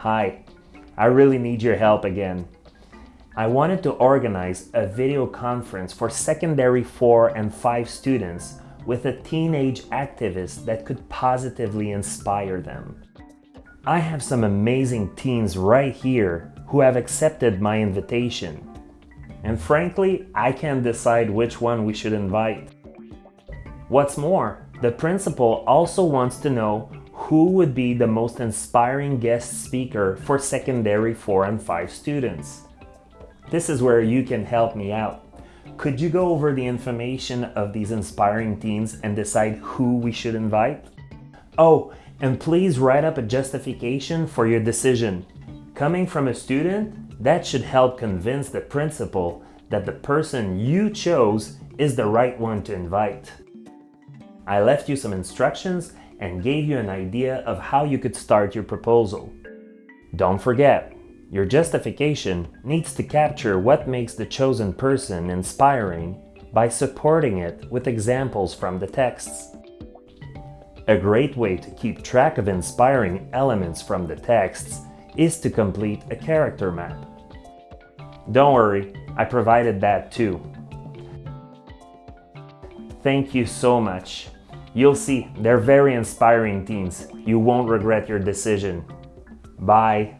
Hi, I really need your help again. I wanted to organize a video conference for secondary 4 and 5 students with a teenage activist that could positively inspire them. I have some amazing teens right here who have accepted my invitation. And frankly, I can't decide which one we should invite. What's more, the principal also wants to know who would be the most inspiring guest speaker for secondary 4 and 5 students? This is where you can help me out. Could you go over the information of these inspiring teens and decide who we should invite? Oh, and please write up a justification for your decision. Coming from a student, that should help convince the principal that the person you chose is the right one to invite. I left you some instructions and gave you an idea of how you could start your proposal. Don't forget, your justification needs to capture what makes the chosen person inspiring by supporting it with examples from the texts. A great way to keep track of inspiring elements from the texts is to complete a character map. Don't worry, I provided that too. Thank you so much. You'll see, they're very inspiring teens. You won't regret your decision. Bye.